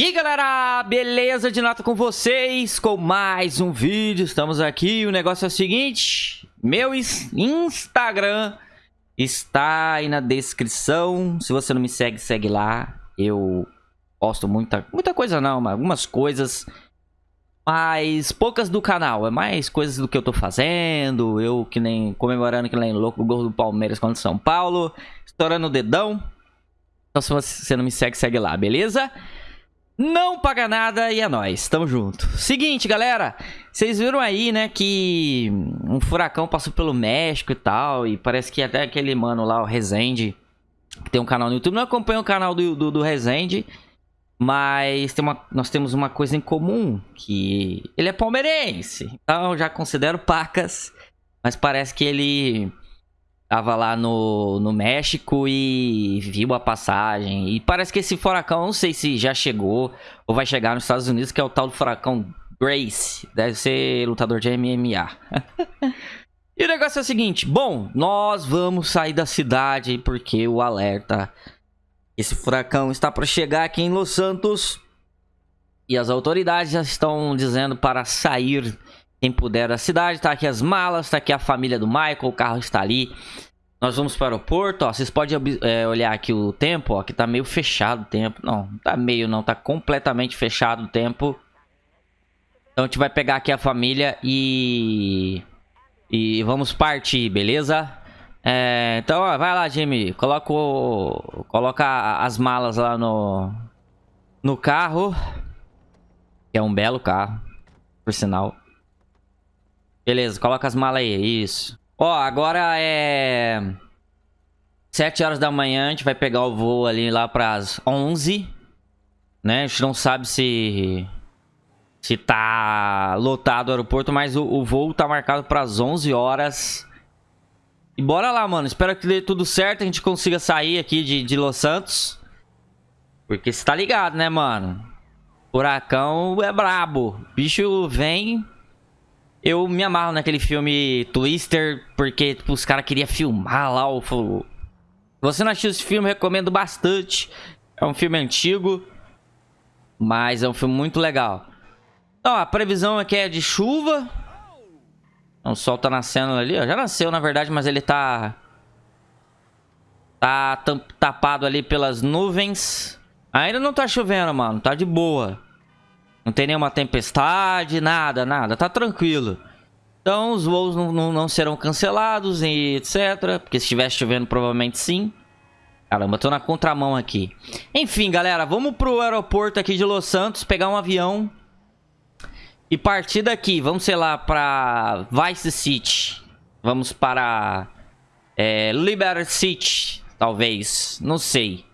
E galera, beleza de nota com vocês, com mais um vídeo, estamos aqui, o negócio é o seguinte, meu Instagram está aí na descrição, se você não me segue, segue lá, eu posto muita, muita coisa não, mas algumas coisas, mas poucas do canal, é mais coisas do que eu tô fazendo, eu que nem comemorando que nem louco o gol do Palmeiras contra São Paulo, estourando o dedão, então se você não me segue, segue lá, beleza? Não paga nada e é nóis, tamo junto. Seguinte, galera, vocês viram aí, né, que um furacão passou pelo México e tal, e parece que até aquele mano lá, o Rezende, que tem um canal no YouTube, não acompanha o canal do, do, do Rezende, mas tem uma, nós temos uma coisa em comum, que ele é palmeirense, então já considero pacas, mas parece que ele Tava lá no, no México e viu a passagem. E parece que esse furacão, não sei se já chegou ou vai chegar nos Estados Unidos, que é o tal do furacão Grace. Deve ser lutador de MMA. e o negócio é o seguinte: bom, nós vamos sair da cidade porque o alerta. Esse furacão está para chegar aqui em Los Santos. E as autoridades já estão dizendo para sair quem puder da cidade. Tá aqui as malas, tá aqui a família do Michael, o carro está ali. Nós vamos para o aeroporto, ó. Vocês podem é, olhar aqui o tempo, ó, que tá meio fechado o tempo. Não, tá meio não, tá completamente fechado o tempo. Então a gente vai pegar aqui a família e... E vamos partir, beleza? É, então, ó, vai lá, Jimmy. Coloca, o... Coloca as malas lá no... No carro. Que é um belo carro, por sinal. Beleza, coloca as malas aí, isso. Ó, agora é... 7 horas da manhã, a gente vai pegar o voo ali lá pras 11. Né? A gente não sabe se... Se tá lotado o aeroporto, mas o, o voo tá marcado pras 11 horas. E bora lá, mano. Espero que dê tudo certo, a gente consiga sair aqui de, de Los Santos. Porque você tá ligado, né, mano? Furacão é brabo. Bicho vem eu me amarro naquele filme Twister, porque tipo, os caras queriam filmar lá o... Se você não assistiu esse filme, recomendo bastante. É um filme antigo, mas é um filme muito legal. Então, a previsão aqui é de chuva. O sol tá nascendo ali, ó. Já nasceu, na verdade, mas ele tá... Tá tapado ali pelas nuvens. Ainda não tá chovendo, mano. Tá de boa. Não tem nenhuma tempestade, nada, nada. Tá tranquilo. Então os voos não, não, não serão cancelados e etc. Porque se estivesse chovendo, provavelmente sim. Caramba, tô na contramão aqui. Enfim, galera, vamos pro aeroporto aqui de Los Santos, pegar um avião. E partir daqui, vamos, sei lá, pra Vice City. Vamos para é, Liberty City, talvez. Não sei.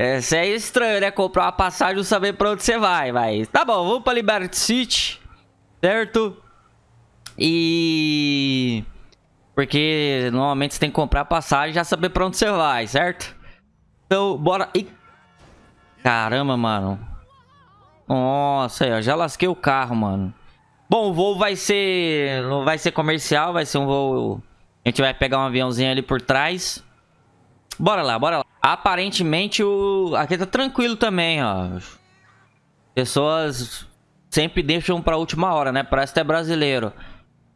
Isso é estranho, né? Comprar uma passagem e saber pra onde você vai, vai. Tá bom, vamos pra Liberty City, certo? E... Porque normalmente você tem que comprar passagem e já saber pra onde você vai, certo? Então, bora... Ih. Caramba, mano. Nossa, aí, ó, já lasquei o carro, mano. Bom, o voo vai ser... Não vai ser comercial, vai ser um voo... A gente vai pegar um aviãozinho ali por trás. Bora lá, bora lá. Aparentemente o... aqui tá tranquilo também, ó. Pessoas sempre deixam pra última hora, né? Parece até brasileiro.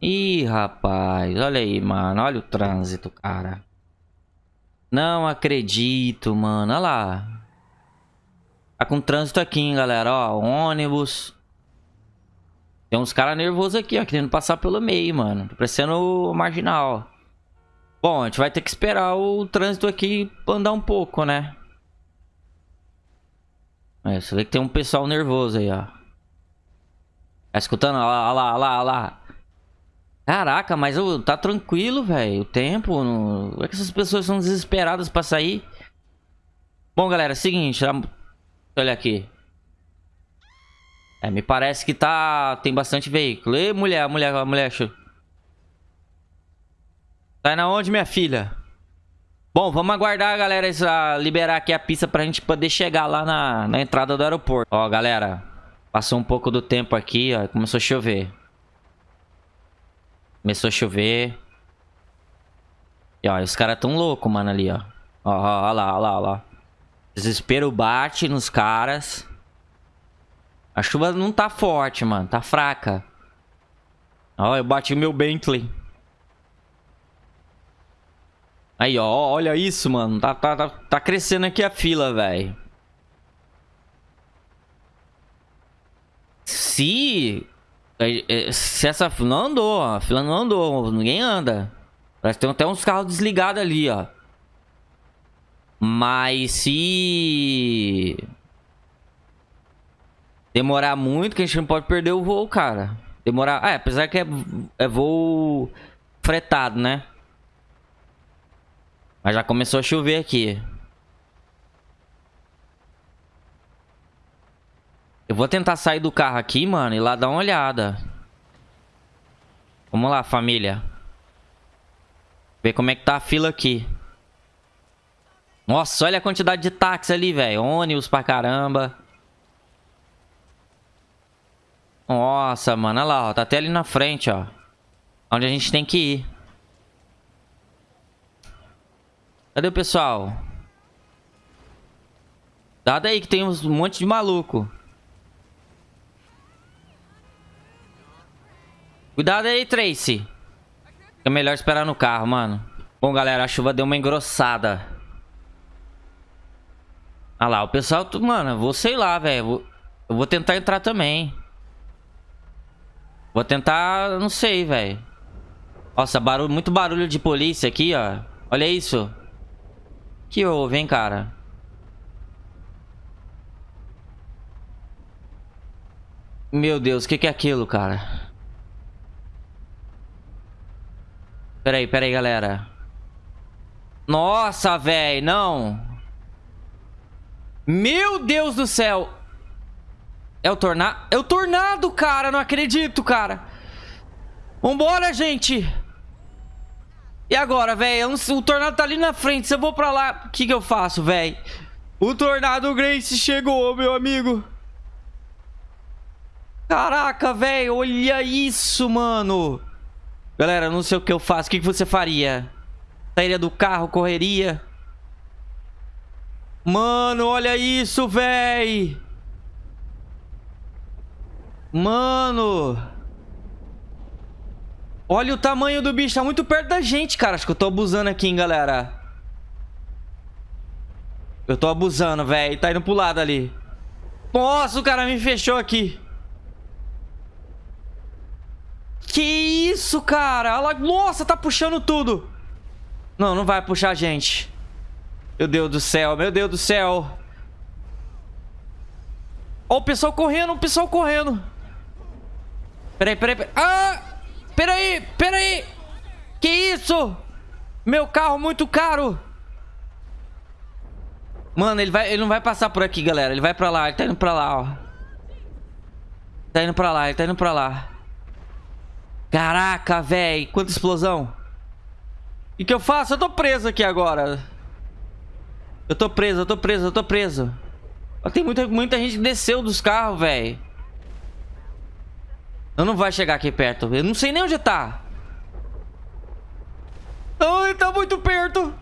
Ih, rapaz. Olha aí, mano. Olha o trânsito, cara. Não acredito, mano. Olha lá. Tá com trânsito aqui, hein, galera. Ó, ônibus. Tem uns caras nervosos aqui, ó. Querendo passar pelo meio, mano. Tá parecendo marginal. Bom, a gente vai ter que esperar o trânsito aqui andar um pouco, né? É, você vê que tem um pessoal nervoso aí, ó. Tá escutando? Olha lá, olha lá, olha lá. Caraca, mas oh, tá tranquilo, velho. O tempo. Não... É que essas pessoas são desesperadas pra sair. Bom, galera, é o seguinte. Olha aqui. É, me parece que tá... Tem bastante veículo. Ei, mulher, mulher, mulher. Tá na onde, minha filha? Bom, vamos aguardar, galera, essa, liberar aqui a pista pra gente poder chegar lá na, na entrada do aeroporto. Ó, galera, passou um pouco do tempo aqui, ó, começou a chover. Começou a chover. E, ó, os caras tão loucos, mano, ali, ó. Ó, ó, ó lá, ó lá, ó lá. Desespero bate nos caras. A chuva não tá forte, mano. Tá fraca. Ó, eu bati o meu Bentley. Aí, ó. Olha isso, mano. Tá, tá, tá, tá crescendo aqui a fila, velho. Se... É, é, se essa fila não andou, a fila não andou. Ninguém anda. Parece que tem até uns carros desligados ali, ó. Mas se... Demorar muito, que a gente não pode perder o voo, cara. Demorar... Ah, é, apesar que é, é voo fretado, né? Mas já começou a chover aqui. Eu vou tentar sair do carro aqui, mano, e lá dar uma olhada. Vamos lá, família. Ver como é que tá a fila aqui. Nossa, olha a quantidade de táxi ali, velho. Ônibus pra caramba. Nossa, mano. Olha lá, ó. Tá até ali na frente, ó. Onde a gente tem que ir. Cadê o pessoal? Dado aí que tem um monte de maluco. Cuidado aí, Tracy. É melhor esperar no carro, mano. Bom, galera, a chuva deu uma engrossada. Ah lá, o pessoal... Mano, vou sei lá, velho. Eu vou tentar entrar também. Vou tentar... Não sei, velho. Nossa, barulho, muito barulho de polícia aqui, ó. Olha isso. Que houve, hein, cara? Meu Deus, o que, que é aquilo, cara? Peraí, peraí, galera. Nossa, velho, não. Meu Deus do céu. É o tornado? É o tornado, cara. Não acredito, cara. Vambora, gente. E agora, velho? O tornado tá ali na frente. Se eu vou pra lá, o que que eu faço, velho? O tornado Grace chegou, meu amigo. Caraca, velho. Olha isso, mano. Galera, não sei o que eu faço. O que, que você faria? Sairia do carro, correria? Mano, olha isso, véi. Mano. Olha o tamanho do bicho. Tá muito perto da gente, cara. Acho que eu tô abusando aqui, hein, galera. Eu tô abusando, velho. Tá indo pro lado ali. Nossa, o cara me fechou aqui. Que isso, cara? Nossa, tá puxando tudo. Não, não vai puxar a gente. Meu Deus do céu, meu Deus do céu. Ó, o pessoal correndo, o pessoal correndo. Peraí, peraí, peraí. Ah! Peraí, peraí. Que isso? Meu carro muito caro. Mano, ele, vai, ele não vai passar por aqui, galera. Ele vai pra lá, ele tá indo pra lá, ó. Tá indo pra lá, ele tá indo pra lá. Caraca, velho. Quanta explosão. O que, eu faço? Eu tô preso aqui agora. Eu tô preso, eu tô preso, eu tô preso. Tem muita, muita gente que desceu dos carros, velho. Eu não vai chegar aqui perto. Eu não sei nem onde tá. Ai, tá muito perto.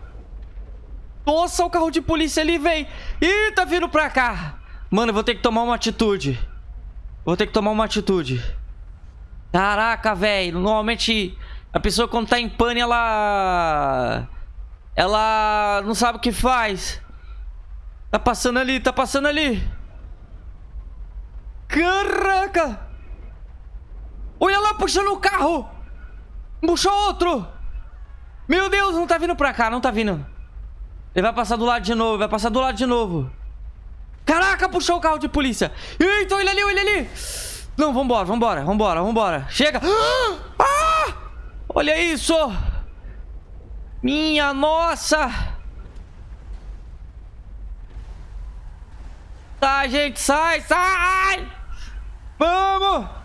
Nossa, o carro de polícia ali, velho. Ih, tá vindo pra cá. Mano, eu vou ter que tomar uma atitude. Vou ter que tomar uma atitude. Caraca, velho. Normalmente, a pessoa quando tá em pane, ela... Ela não sabe o que faz. Tá passando ali, tá passando ali. Caraca! Olha lá, puxando o carro! Puxou outro! Meu Deus, não tá vindo pra cá, não tá vindo. Ele vai passar do lado de novo, vai passar do lado de novo. Caraca, puxou o carro de polícia. Eita, olha ali, olha ali. Não, vambora, vambora, vambora, vambora. Chega. Ah! Olha isso. Minha nossa! Sai, gente, sai, sai! Vamos!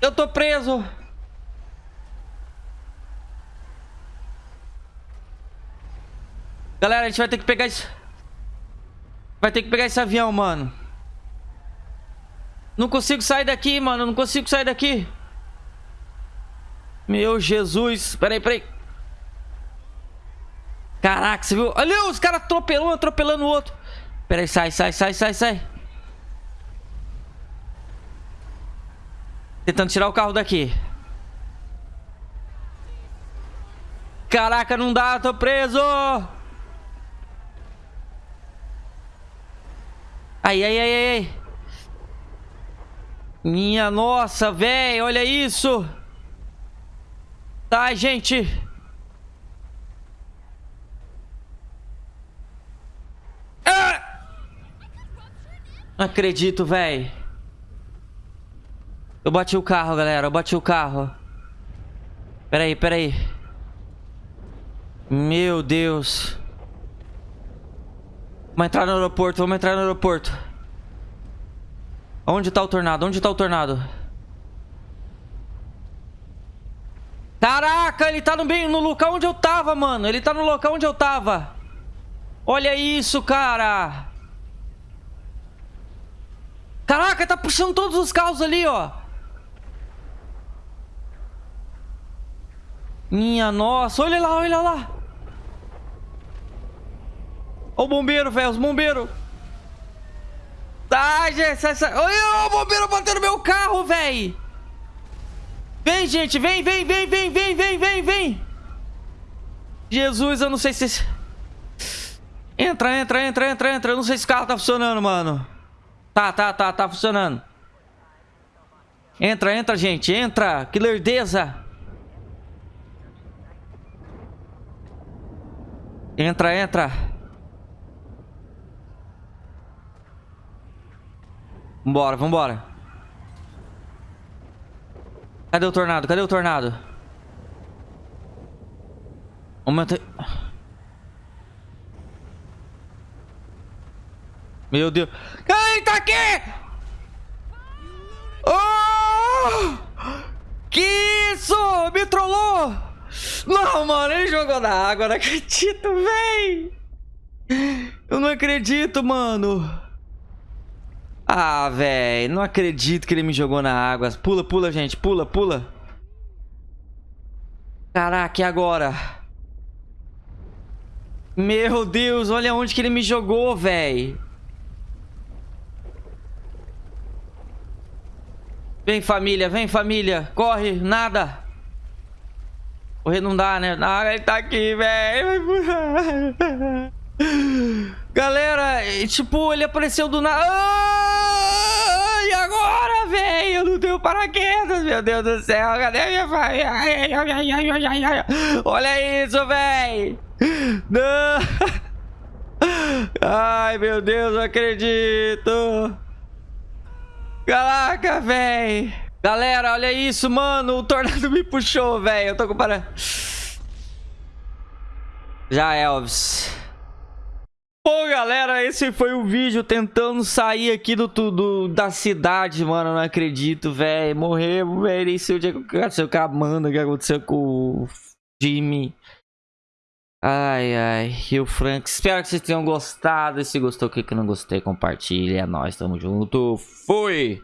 Eu tô preso! Galera, a gente vai ter que pegar isso. Vai ter que pegar esse avião, mano. Não consigo sair daqui, mano. Não consigo sair daqui. Meu Jesus. Peraí, peraí. Caraca, você viu? Olha os caras atropelando, atropelando o outro. Peraí, sai, sai, sai, sai, sai. Tentando tirar o carro daqui. Caraca, não dá, tô preso. Ai, ai, ai, ai. Minha nossa, velho, olha isso. Tá, gente. Ah! Acredito, velho. Eu bati o carro, galera. Eu bati o carro. Pera aí, pera aí. Meu Deus. Vamos entrar no aeroporto, vamos entrar no aeroporto. Onde tá o tornado? Onde tá o tornado? Caraca, ele tá no, bem, no local onde eu tava, mano. Ele tá no local onde eu tava. Olha isso, cara. Caraca, tá puxando todos os carros ali, ó. Minha nossa, olha lá, olha lá. Olha o bombeiro, velho, os bombeiros. Tá, gente, essa... olha o bombeiro batendo meu carro, velho. Vem, gente, vem, vem, vem, vem, vem, vem, vem, vem. Jesus, eu não sei se... Entra, entra, entra, entra, entra. Eu não sei se o carro tá funcionando, mano. Tá, tá, tá, tá funcionando. Entra, entra, gente, entra. Que lerdeza. Entra, entra. Vambora, vambora. Cadê o tornado? Cadê o tornado? Aumenta... Meu Deus. Ai, tá aqui! Oh! Que isso? Me trollou! Não, mano, ele jogou na água, não acredito, véi! Eu não acredito, mano. Ah, velho, não acredito que ele me jogou na água. Pula, pula, gente, pula, pula. Caraca, e agora? Meu Deus, olha onde que ele me jogou, velho. Vem, família, vem, família. Corre, nada. Correr não dá, né? Ah, ele tá aqui, velho. Galera, tipo, ele apareceu do nada. Ah, e agora, velho? Eu não tenho paraquedas, meu Deus do céu. Cadê minha família? Olha isso, velho. Ai, meu Deus, não acredito. Caraca, velho. Galera, olha isso, mano. O tornado me puxou, velho. Eu tô com para... Já, Elvis. Bom, galera, esse foi o vídeo tentando sair aqui do, do da cidade, mano. Não acredito, velho. Morremos, velho. Nem sei o que aconteceu com a Amanda, o que aconteceu com o Jimmy. Ai, ai. E o Frank. Espero que vocês tenham gostado. E se gostou, o que não gostei, compartilha. É nóis, tamo junto. Fui!